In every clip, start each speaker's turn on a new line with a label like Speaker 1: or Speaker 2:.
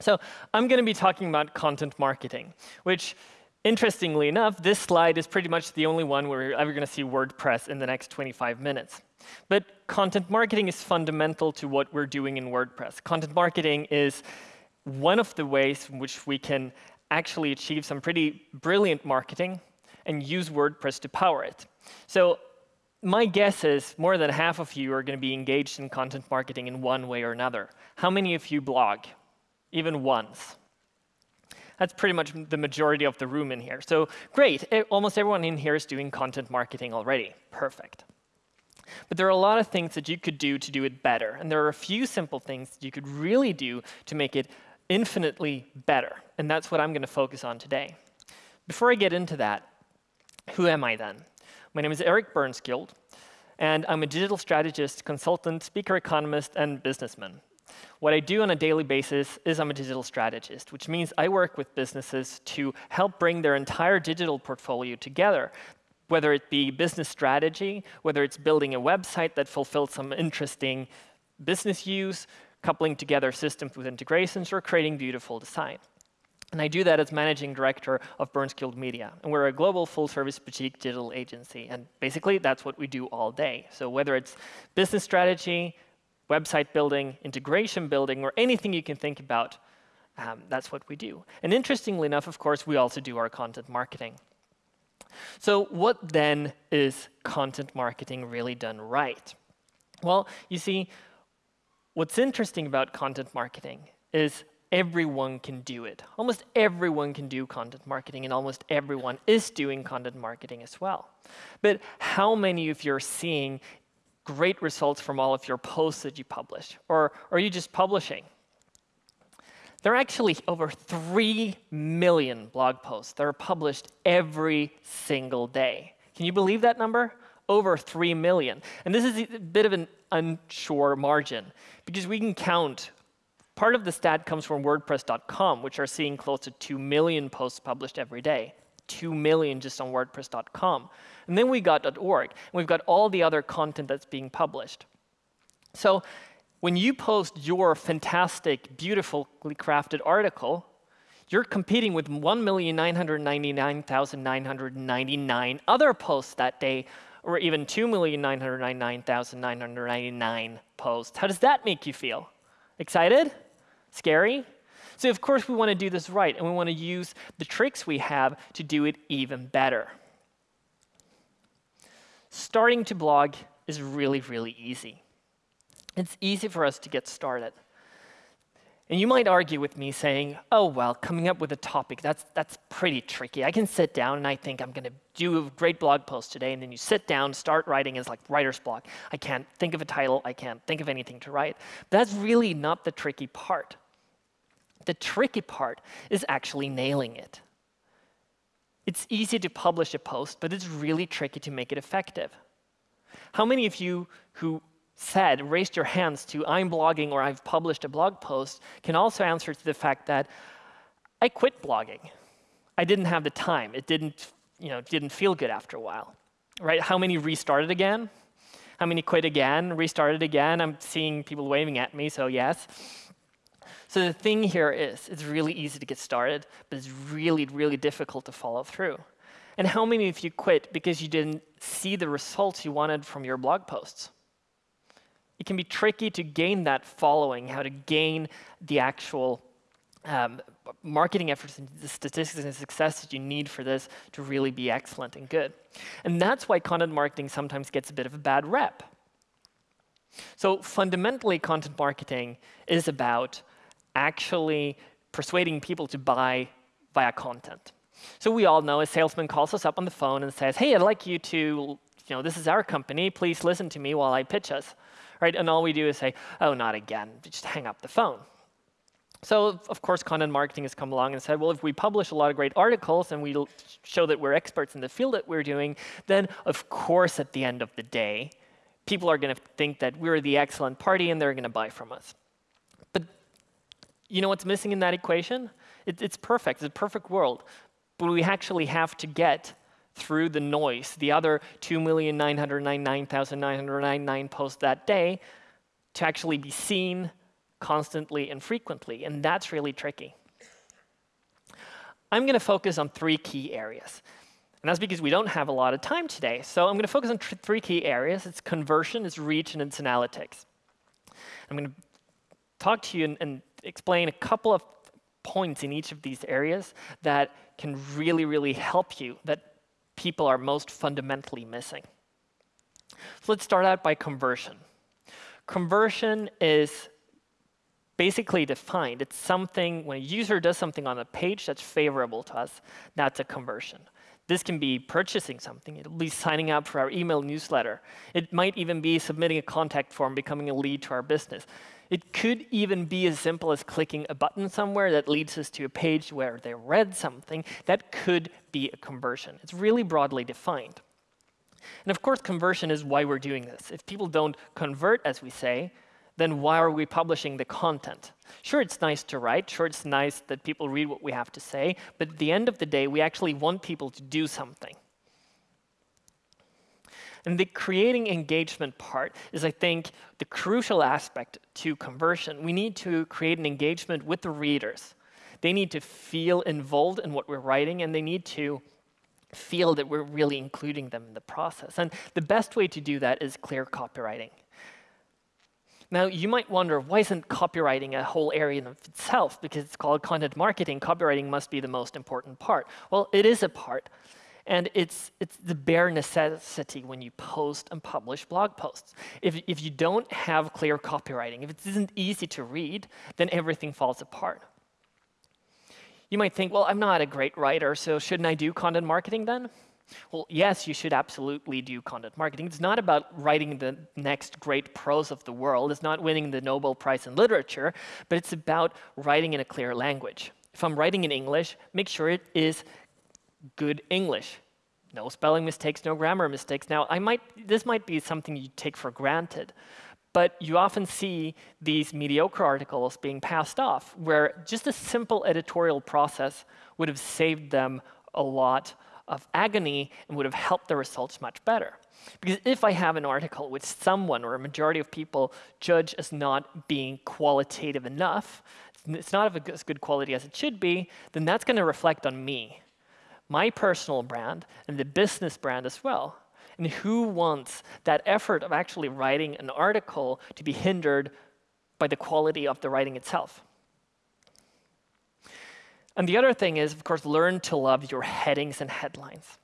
Speaker 1: So I'm going to be talking about content marketing, which interestingly enough, this slide is pretty much the only one where you're ever going to see WordPress in the next 25 minutes. But content marketing is fundamental to what we're doing in WordPress. Content marketing is one of the ways in which we can actually achieve some pretty brilliant marketing and use WordPress to power it. So my guess is more than half of you are going to be engaged in content marketing in one way or another. How many of you blog? Even once. That's pretty much the majority of the room in here. So great, almost everyone in here is doing content marketing already. Perfect. But there are a lot of things that you could do to do it better. And there are a few simple things that you could really do to make it infinitely better. And that's what I'm going to focus on today. Before I get into that, who am I then? My name is Erik Bernskiold, and I'm a digital strategist, consultant, speaker economist, and businessman. What I do on a daily basis is I'm a digital strategist, which means I work with businesses to help bring their entire digital portfolio together, whether it be business strategy, whether it's building a website that fulfills some interesting business use, coupling together systems with integrations, or creating beautiful design. And I do that as managing director of Bernskiold Media. And we're a global full-service boutique digital agency. And basically, that's what we do all day. So whether it's business strategy, website building, integration building, or anything you can think about, um, that's what we do. And interestingly enough, of course, we also do our content marketing. So what then is content marketing really done right? Well, you see, what's interesting about content marketing is everyone can do it. Almost everyone can do content marketing, and almost everyone is doing content marketing as well. But how many of you are seeing great results from all of your posts that you publish? Or are you just publishing? There are actually over 3 million blog posts that are published every single day. Can you believe that number? Over 3 million. And this is a bit of an unsure margin, because we can count. Part of the stat comes from WordPress.com, which are seeing close to 2 million posts published every day. 2 million just on WordPress.com. And then we got .org, and we've got all the other content that's being published. So when you post your fantastic, beautifully crafted article, you're competing with 1,999,999 other posts that day, or even 2,999,999 posts. How does that make you feel? Excited? Scary? So of course we want to do this right, and we want to use the tricks we have to do it even better. Starting to blog is really, really easy. It's easy for us to get started. And you might argue with me saying, oh, well, coming up with a topic, that's, that's pretty tricky. I can sit down and I think I'm going to do a great blog post today, and then you sit down, start writing as like writer's block. I can't think of a title. I can't think of anything to write. That's really not the tricky part. The tricky part is actually nailing it. It's easy to publish a post, but it's really tricky to make it effective. How many of you who said, raised your hands to I'm blogging or I've published a blog post can also answer to the fact that I quit blogging. I didn't have the time. It didn't, you know, didn't feel good after a while. Right? How many restarted again? How many quit again, restarted again? I'm seeing people waving at me, so yes. So the thing here is, it's really easy to get started, but it's really, really difficult to follow through. And how many of you quit because you didn't see the results you wanted from your blog posts? It can be tricky to gain that following, how to gain the actual um, marketing efforts and the statistics and success that you need for this to really be excellent and good. And that's why content marketing sometimes gets a bit of a bad rep. So fundamentally, content marketing is about actually persuading people to buy via content. So we all know a salesman calls us up on the phone and says, hey, I'd like you to, you know, this is our company. Please listen to me while I pitch us. Right? And all we do is say, oh, not again. Just hang up the phone. So of course, content marketing has come along and said, well, if we publish a lot of great articles and we show that we're experts in the field that we're doing, then of course, at the end of the day, people are going to think that we're the excellent party and they're going to buy from us. You know what's missing in that equation? It, it's perfect. It's a perfect world. But we actually have to get through the noise, the other 2,999,999 posts that day, to actually be seen, constantly and frequently, and that's really tricky. I'm going to focus on three key areas. And that's because we don't have a lot of time today. So I'm going to focus on three key areas. It's conversion, it's reach, and it's analytics. I'm going to talk to you and, and explain a couple of points in each of these areas that can really, really help you, that people are most fundamentally missing. So let's start out by conversion. Conversion is basically defined. It's something, when a user does something on a page that's favorable to us, that's a conversion. This can be purchasing something, it'll be signing up for our email newsletter. It might even be submitting a contact form, becoming a lead to our business. It could even be as simple as clicking a button somewhere that leads us to a page where they read something. That could be a conversion. It's really broadly defined. And of course, conversion is why we're doing this. If people don't convert, as we say, then why are we publishing the content? Sure, it's nice to write. Sure, it's nice that people read what we have to say. But at the end of the day, we actually want people to do something. And the creating engagement part is, I think, the crucial aspect to conversion. We need to create an engagement with the readers. They need to feel involved in what we're writing, and they need to feel that we're really including them in the process. And the best way to do that is clear copywriting. Now, you might wonder, why isn't copywriting a whole area in itself? Because it's called content marketing, copywriting must be the most important part. Well, it is a part. And it's, it's the bare necessity when you post and publish blog posts. If, if you don't have clear copywriting, if it isn't easy to read, then everything falls apart. You might think, well, I'm not a great writer, so shouldn't I do content marketing then? Well, yes, you should absolutely do content marketing. It's not about writing the next great prose of the world. It's not winning the Nobel Prize in literature, but it's about writing in a clear language. If I'm writing in English, make sure it is good English. No spelling mistakes, no grammar mistakes. Now, I might, this might be something you take for granted, but you often see these mediocre articles being passed off, where just a simple editorial process would have saved them a lot of agony and would have helped the results much better. Because if I have an article which someone or a majority of people judge as not being qualitative enough, it's not of as good quality as it should be, then that's going to reflect on me, my personal brand, and the business brand as well. And who wants that effort of actually writing an article to be hindered by the quality of the writing itself? And the other thing is, of course, learn to love your headings and headlines.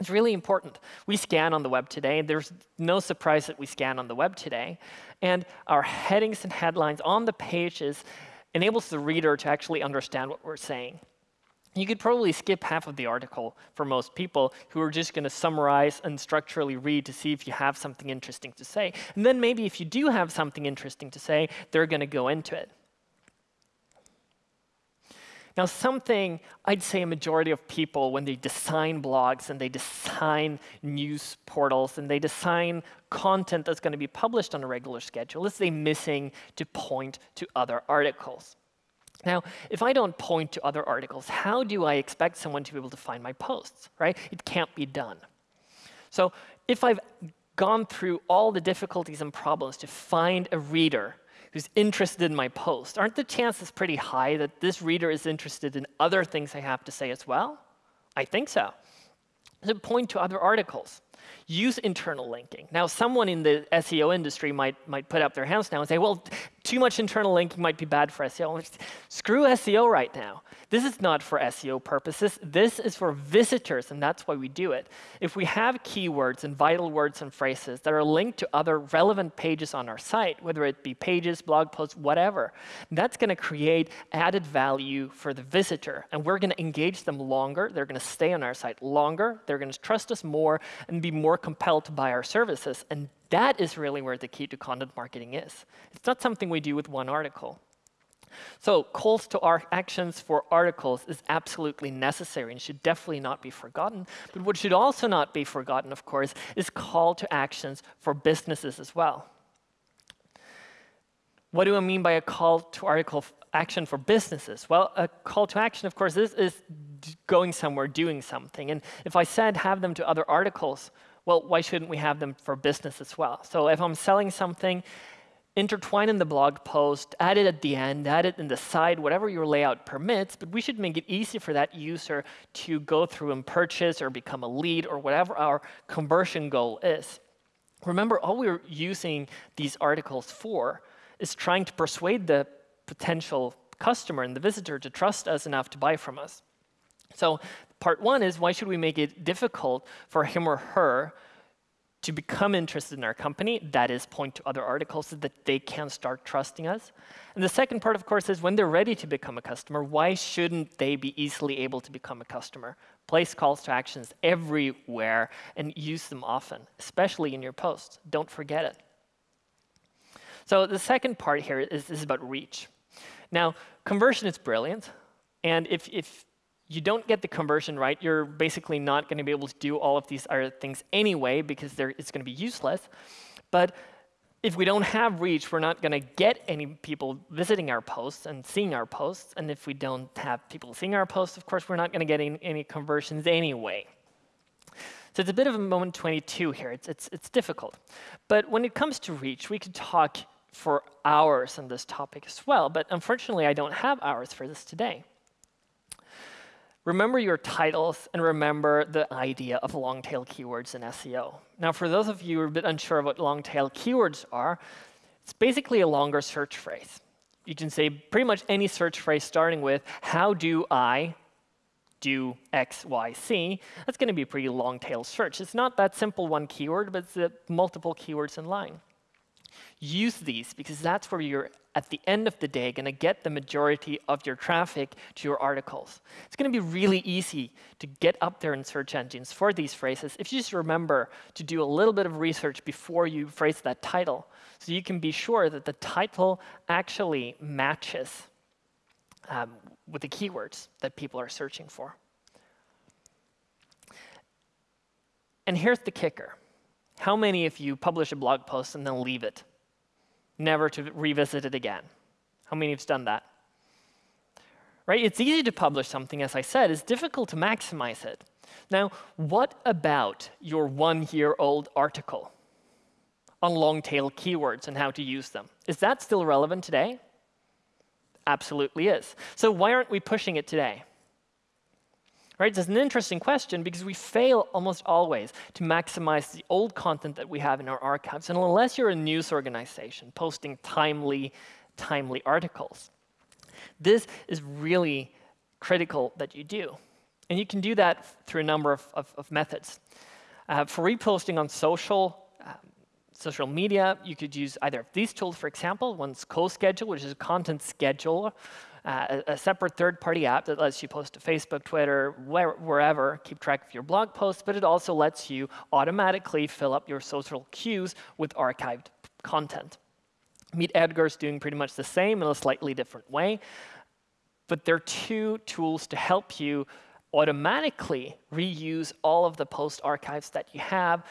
Speaker 1: It's really important. We scan on the web today. And there's no surprise that we scan on the web today. And our headings and headlines on the pages enables the reader to actually understand what we're saying. You could probably skip half of the article for most people who are just going to summarize and structurally read to see if you have something interesting to say. And then maybe if you do have something interesting to say, they're going to go into it. Now, something I'd say a majority of people, when they design blogs and they design news portals and they design content that's going to be published on a regular schedule, is they missing to point to other articles. Now, if I don't point to other articles, how do I expect someone to be able to find my posts, right? It can't be done. So if I've gone through all the difficulties and problems to find a reader who's interested in my post, aren't the chances pretty high that this reader is interested in other things I have to say as well? I think so. To point to other articles. Use internal linking. Now, someone in the SEO industry might, might put up their hands now and say, well, too much internal linking might be bad for SEO. Screw SEO right now. This is not for SEO purposes. This is for visitors, and that's why we do it. If we have keywords and vital words and phrases that are linked to other relevant pages on our site, whether it be pages, blog posts, whatever, that's going to create added value for the visitor. And we're going to engage them longer. They're going to stay on our site longer. They're going to trust us more and be more compelled to buy our services. And that is really where the key to content marketing is. It's not something we do with one article. So calls to our actions for articles is absolutely necessary and should definitely not be forgotten. But what should also not be forgotten, of course, is call to actions for businesses as well. What do I mean by a call to article action for businesses? Well, a call to action, of course, is, is going somewhere, doing something. And if I said have them to other articles, well, why shouldn't we have them for business as well? So if I'm selling something, intertwine in the blog post, add it at the end, add it in the side, whatever your layout permits, but we should make it easy for that user to go through and purchase or become a lead or whatever our conversion goal is. Remember, all we're using these articles for is trying to persuade the potential customer and the visitor to trust us enough to buy from us. So part one is why should we make it difficult for him or her to become interested in our company, that is, point to other articles so that they can start trusting us. And the second part, of course, is when they're ready to become a customer, why shouldn't they be easily able to become a customer? Place calls to actions everywhere and use them often, especially in your posts. Don't forget it. So the second part here is, is about reach. Now, conversion is brilliant. And if, if you don't get the conversion right, you're basically not going to be able to do all of these other things anyway because it's going to be useless. But if we don't have reach, we're not going to get any people visiting our posts and seeing our posts. And if we don't have people seeing our posts, of course, we're not going to get any, conversions anyway. So it's a bit of a moment 22 here. It's, it's, it's difficult. But when it comes to reach, we could talk for hours on this topic as well. But unfortunately, I don't have hours for this today. Remember your titles and remember the idea of long tail keywords in SEO. Now, for those of you who are a bit unsure of what long tail keywords are, it's basically a longer search phrase. You can say pretty much any search phrase starting with, how do I do X, Y, C? That's going to be a pretty long tail search. It's not that simple one keyword, but it's multiple keywords in line. Use these because that's where you're at the end of the day, going to get the majority of your traffic to your articles. It's going to be really easy to get up there in search engines for these phrases if you just remember to do a little bit of research before you phrase that title. So you can be sure that the title actually matches um, with the keywords that people are searching for. And here's the kicker. How many of you publish a blog post and then leave it? never to revisit it again. How many of you've done that? Right? It's easy to publish something, as I said. It's difficult to maximize it. Now, what about your one-year-old article on long-tail keywords and how to use them? Is that still relevant today? Absolutely is. So why aren't we pushing it today? Right? It's an interesting question because we fail almost always to maximize the old content that we have in our archives. And unless you're a news organization posting timely, timely articles, this is really critical that you do. And you can do that through a number of, of, of methods. Uh, for reposting on social, um, social media, you could use either of these tools, for example. One's CoSchedule, which is a content scheduler uh, a, separate third-party app that lets you post to Facebook, Twitter, where, wherever, keep track of your blog posts, but it also lets you automatically fill up your social queues with archived content. Meet Edgar is doing pretty much the same in a slightly different way, but there are two tools to help you automatically reuse all of the post archives that you have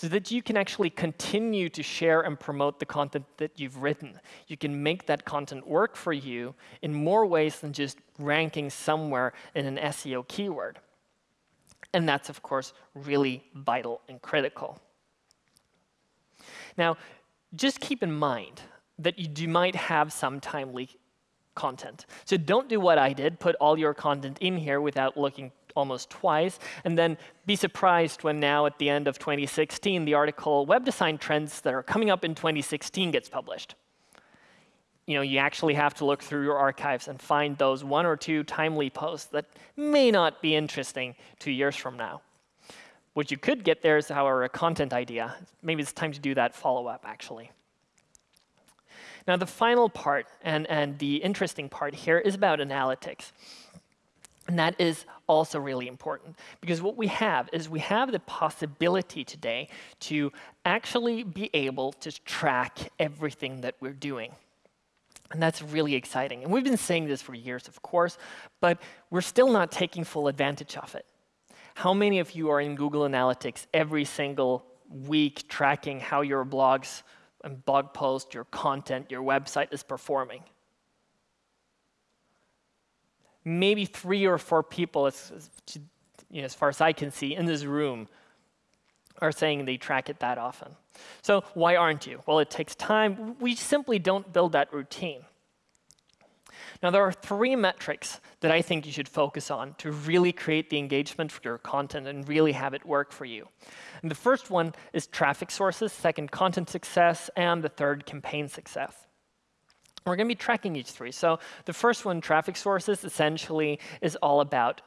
Speaker 1: so that you can actually continue to share and promote the content that you've written. You can make that content work for you in more ways than just ranking somewhere in an SEO keyword. And that's, of course, really vital and critical. Now, just keep in mind that you do, might have some timely content. So don't do what I did, put all your content in here without looking almost twice, and then be surprised when now at the end of 2016, the article Web Design Trends that are coming up in 2016 gets published. You know, you actually have to look through your archives and find those one or two timely posts that may not be interesting two years from now. What you could get there is, however, a content idea. Maybe it's time to do that follow-up, actually. Now, the final part and, and the interesting part here is about analytics. And that is also really important because what we have is we have the possibility today to actually be able to track everything that we're doing. And that's really exciting. And we've been saying this for years, of course, but we're still not taking full advantage of it. How many of you are in Google Analytics every single week tracking how your blogs and blog posts, your content, your website is performing? Maybe three or four people, as, you know, as far as I can see, in this room are saying they track it that often. So why aren't you? Well, it takes time. We simply don't build that routine. Now, there are three metrics that I think you should focus on to really create the engagement for your content and really have it work for you. And the first one is traffic sources, second, content success, and the third, campaign success. We're going to be tracking each three. So the first one, traffic sources, essentially is all about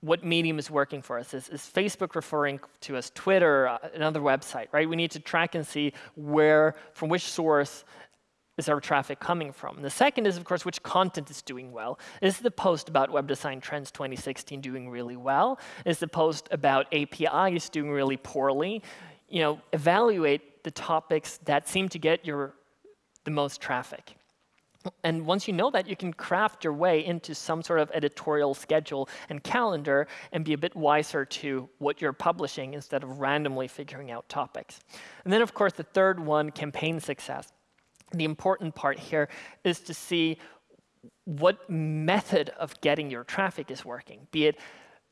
Speaker 1: what medium is working for us. Is, is Facebook referring to us, Twitter, uh, another website, right? We need to track and see where, from which source is our traffic coming from? And the second is, of course, which content is doing well. Is the post about Web Design Trends 2016 doing really well? Is the post about APIs doing really poorly? You know, evaluate the topics that seem to get your the most traffic. And once you know that, you can craft your way into some sort of editorial schedule and calendar and be a bit wiser to what you're publishing instead of randomly figuring out topics. And then, of course, the third one, campaign success. The important part here is to see what method of getting your traffic is working, be it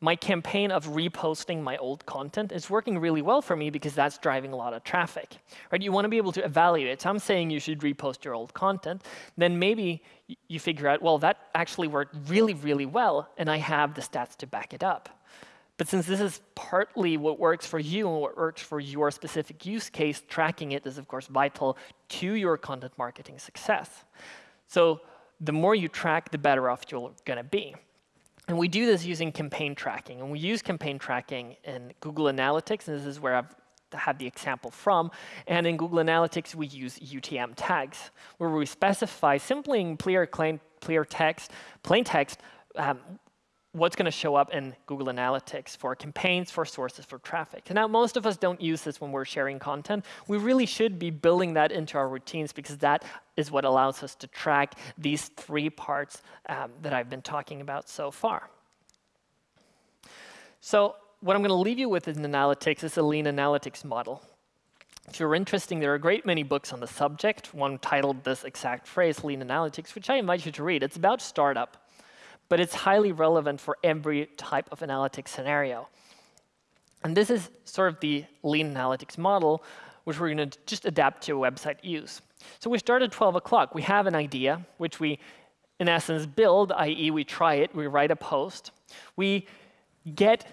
Speaker 1: my campaign of reposting my old content is working really well for me because that's driving a lot of traffic. Right? You want to be able to evaluate. So I'm saying you should repost your old content. Then maybe you figure out, well, that actually worked really, really well, and I have the stats to back it up. But since this is partly what works for you and what works for your specific use case, tracking it is, of course, vital to your content marketing success. So the more you track, the better off you're going to be. And we do this using campaign tracking. And we use campaign tracking in Google Analytics, and this is where I've had the example from. And in Google Analytics, we use UTM tags, where we specify simply in clear, clear text, plain text, um, what's going to show up in Google Analytics for campaigns, for sources, for traffic. now, most of us don't use this when we're sharing content. We really should be building that into our routines because that is what allows us to track these three parts um, that I've been talking about so far. So what I'm going to leave you with in analytics is a lean analytics model. If you're interested, there are a great many books on the subject, one titled this exact phrase, Lean Analytics, which I invite you to read. It's about startup but it's highly relevant for every type of analytics scenario. And this is sort of the lean analytics model, which we're going to just adapt to a website use. So we start at 12 o'clock. We have an idea, which we, in essence, build, i.e. we try it, we write a post. We get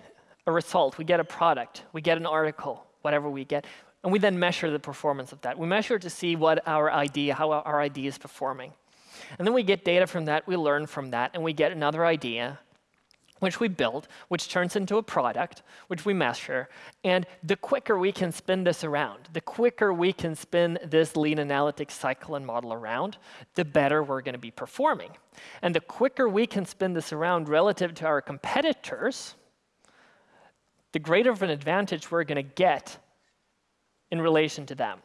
Speaker 1: a result, we get a product, we get an article, whatever we get, and we then measure the performance of that. We measure to see what our idea, how our idea is performing. And then we get data from that, we learn from that, and we get another idea, which we build, which turns into a product, which we measure. And the quicker we can spin this around, the quicker we can spin this lean analytics cycle and model around, the better we're going to be performing. And the quicker we can spin this around relative to our competitors, the greater of an advantage we're going to get in relation to them.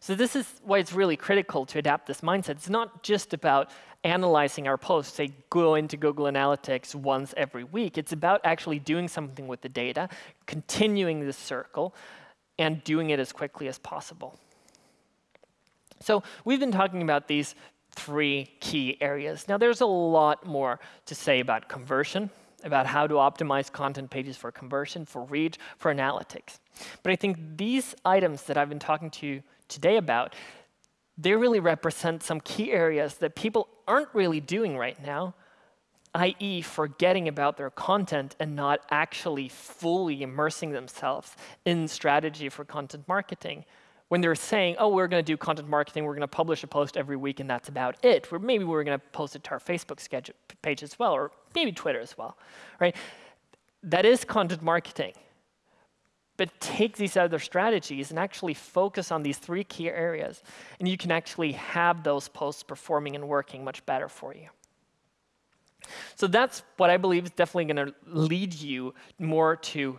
Speaker 1: So this is why it's really critical to adapt this mindset. It's not just about analyzing our posts, say go into Google Analytics once every week. It's about actually doing something with the data, continuing this circle, and doing it as quickly as possible. So we've been talking about these three key areas. Now there's a lot more to say about conversion, about how to optimize content pages for conversion, for reach, for analytics. But I think these items that I've been talking to you today about, they really represent some key areas that people aren't really doing right now, i.e. forgetting about their content and not actually fully immersing themselves in strategy for content marketing. When they're saying, oh, we're going to do content marketing, we're going to publish a post every week, and that's about it. Or maybe we're going to post it to our Facebook page as well, or maybe Twitter as well, right? That is content marketing. But take these other strategies and actually focus on these three key areas, and you can actually have those posts performing and working much better for you. So that's what I believe is definitely going to lead you more to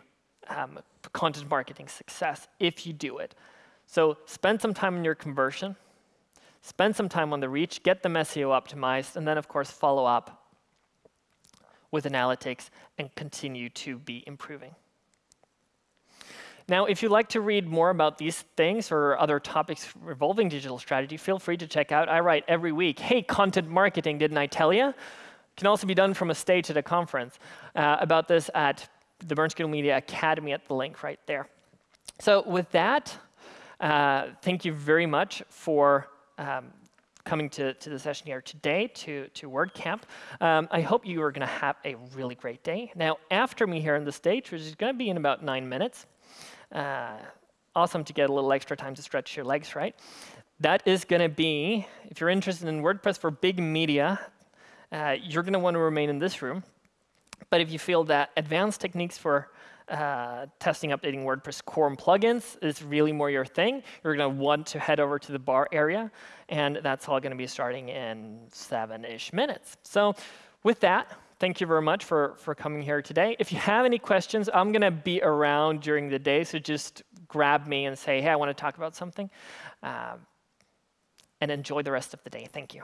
Speaker 1: um, content marketing success if you do it. So spend some time on your conversion, spend some time on the reach, get the SEO optimized, and then, of course, follow up with analytics and continue to be improving. Now, if you'd like to read more about these things or other topics revolving digital strategy, feel free to check out. I write every week, hey, content marketing, didn't I tell you? Can also be done from a stage at a conference uh, about this at the Bernskiold Media Academy at the link right there. So with that, uh, thank you very much for um, coming to, to the session here today to, to WordCamp. Um, I hope you are going to have a really great day. Now, after me here on the stage, which is going to be in about nine minutes, uh, awesome to get a little extra time to stretch your legs, right? That is going to be, if you're interested in WordPress for big media, uh, you're going to want to remain in this room. But if you feel that advanced techniques for uh, testing, updating WordPress core and plugins is really more your thing, you're going to want to head over to the bar area. And that's all going to be starting in seven-ish minutes. So with that, thank you very much for, for coming here today. If you have any questions, I'm going to be around during the day, so just grab me and say, hey, I want to talk about something. Um, and enjoy the rest of the day. Thank you.